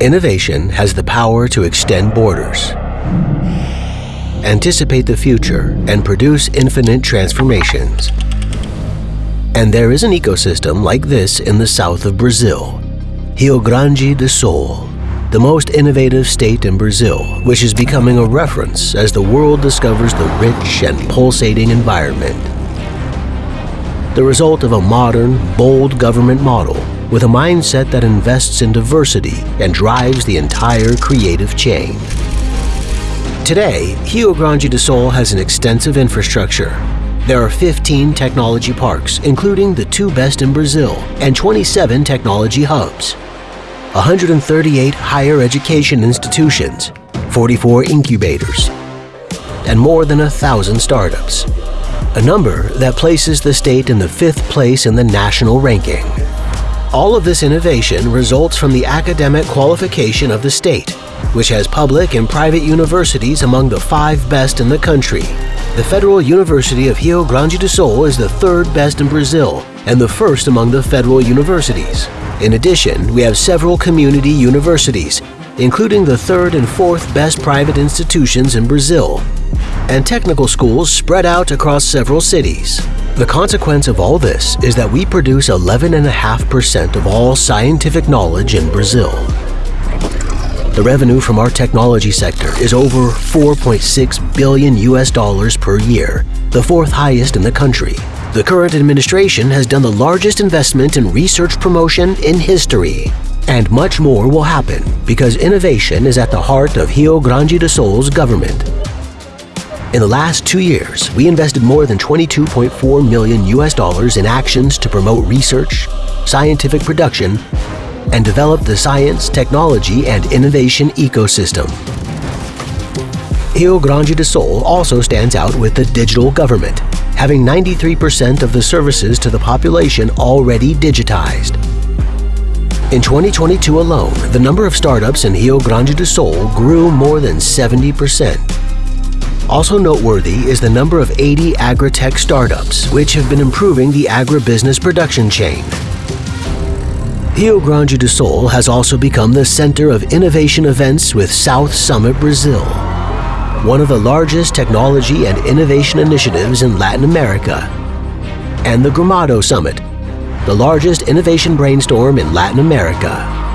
Innovation has the power to extend borders, anticipate the future, and produce infinite transformations. And there is an ecosystem like this in the south of Brazil, Rio Grande do Sul, the most innovative state in Brazil, which is becoming a reference as the world discovers the rich and pulsating environment. The result of a modern, bold government model with a mindset that invests in diversity and drives the entire creative chain. Today, Rio Grande do Sul has an extensive infrastructure. There are 15 technology parks, including the two best in Brazil, and 27 technology hubs. 138 higher education institutions, 44 incubators, and more than a thousand startups. A number that places the state in the fifth place in the national ranking. All of this innovation results from the academic qualification of the state, which has public and private universities among the five best in the country. The Federal University of Rio Grande do Sul is the third best in Brazil and the first among the federal universities. In addition, we have several community universities, including the third and fourth best private institutions in Brazil, and technical schools spread out across several cities. The consequence of all this is that we produce 11.5% of all scientific knowledge in Brazil. The revenue from our technology sector is over 4.6 billion US dollars per year, the fourth highest in the country. The current administration has done the largest investment in research promotion in history. And much more will happen because innovation is at the heart of Rio Grande do Sul's government. In the last two years, we invested more than 22.4 million US dollars in actions to promote research, scientific production, and develop the science, technology, and innovation ecosystem. Rio Grande do Sul also stands out with the digital government, having 93% of the services to the population already digitized. In 2022 alone, the number of startups in Rio Grande do Sul grew more than 70%. Also noteworthy is the number of 80 agri-tech startups, which have been improving the agribusiness production chain. Rio Grande do Sul has also become the center of innovation events with South Summit Brazil, one of the largest technology and innovation initiatives in Latin America, and the Gramado Summit, the largest innovation brainstorm in Latin America.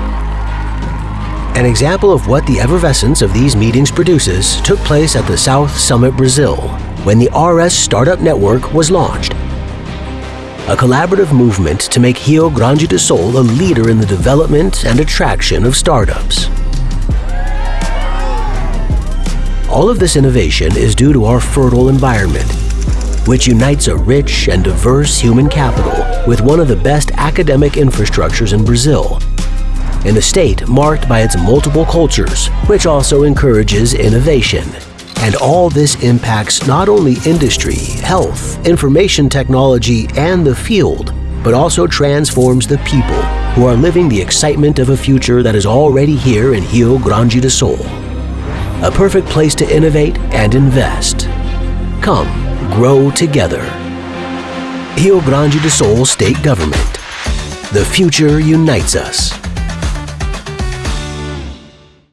An example of what the effervescence of these meetings produces took place at the South Summit Brazil when the RS Startup Network was launched. A collaborative movement to make Rio Grande do Sul a leader in the development and attraction of startups. All of this innovation is due to our fertile environment, which unites a rich and diverse human capital with one of the best academic infrastructures in Brazil in a state marked by its multiple cultures, which also encourages innovation. And all this impacts not only industry, health, information technology, and the field, but also transforms the people who are living the excitement of a future that is already here in Rio Grande do Sul. A perfect place to innovate and invest. Come, grow together. Rio Grande do Sul State Government. The future unites us.